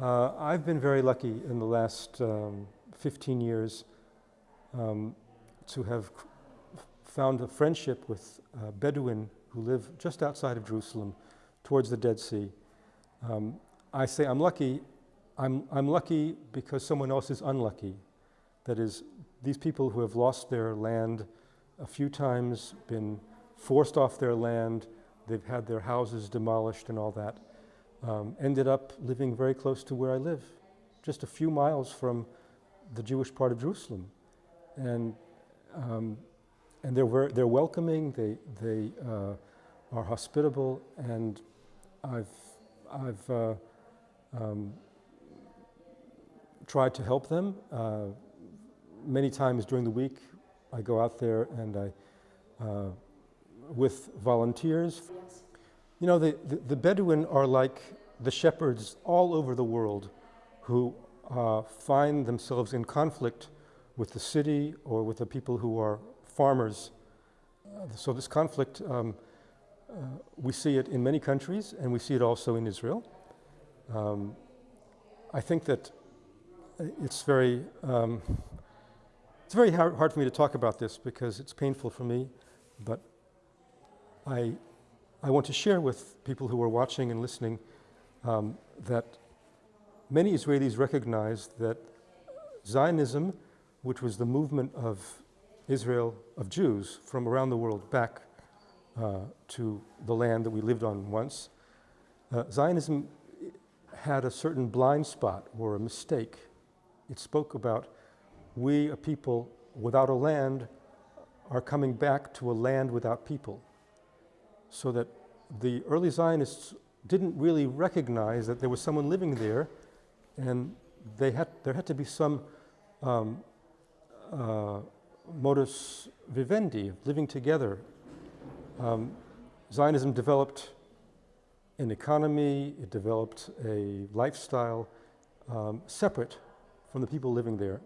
Uh, I've been very lucky in the last um, 15 years um, to have found a friendship with a Bedouin who live just outside of Jerusalem towards the Dead Sea. Um, I say I'm lucky. I'm, I'm lucky because someone else is unlucky. That is, these people who have lost their land a few times, been forced off their land, they've had their houses demolished and all that, um, ended up living very close to where I live, just a few miles from the Jewish part of Jerusalem. And, um, and they're, they're welcoming, they, they uh, are hospitable, and I've, I've uh, um, tried to help them. Uh, many times during the week, I go out there and I, uh, with volunteers. Yes. You know, the, the, the, Bedouin are like the shepherds all over the world who uh, find themselves in conflict with the city or with the people who are farmers. Uh, so this conflict, um, uh, we see it in many countries and we see it also in Israel. Um, I think that it's very, um, it's very hard, hard, for me to talk about this because it's painful for me, but I, I want to share with people who are watching and listening um, that many Israelis recognize that Zionism, which was the movement of Israel, of Jews from around the world back uh, to the land that we lived on once, uh, Zionism had a certain blind spot or a mistake. It spoke about we, a people without a land, are coming back to a land without people. So that the early Zionists didn't really recognize that there was someone living there and they had, there had to be some um, uh, modus vivendi, living together. Um, Zionism developed an economy, it developed a lifestyle um, separate from the people living there.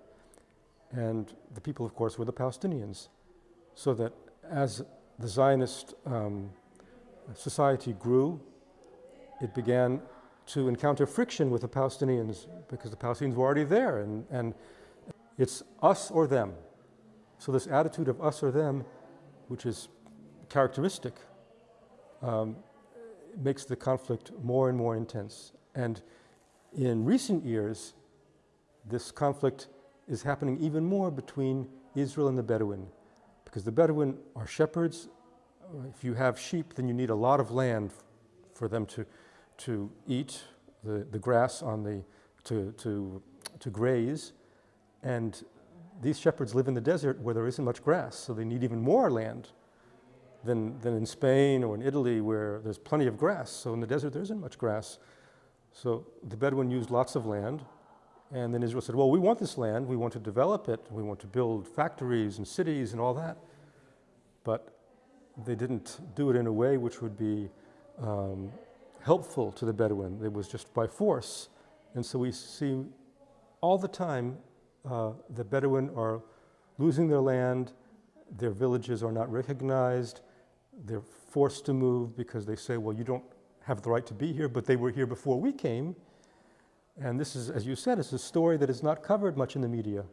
And the people, of course, were the Palestinians. So that as the Zionist um, society grew, it began to encounter friction with the Palestinians because the Palestinians were already there and, and it's us or them. So this attitude of us or them, which is characteristic, um, makes the conflict more and more intense. And in recent years, this conflict is happening even more between Israel and the Bedouin, because the Bedouin are shepherds. If you have sheep, then you need a lot of land for them to, to eat the, the grass on the, to, to, to graze. And these shepherds live in the desert where there isn't much grass, so they need even more land than, than in Spain or in Italy where there's plenty of grass. So in the desert there isn't much grass. So the Bedouin used lots of land and then Israel said, well, we want this land, we want to develop it, we want to build factories and cities and all that. But they didn't do it in a way which would be um, helpful to the Bedouin. It was just by force. And so we see all the time uh, the Bedouin are losing their land, their villages are not recognized, they're forced to move because they say, well, you don't have the right to be here, but they were here before we came. And this is, as you said, it's a story that is not covered much in the media.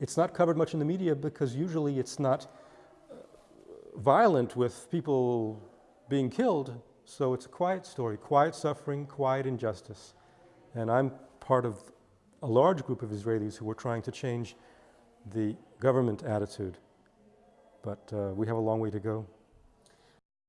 It's not covered much in the media because usually it's not violent with people being killed. So it's a quiet story, quiet suffering, quiet injustice. And I'm part of a large group of Israelis who are trying to change the government attitude. But uh, we have a long way to go.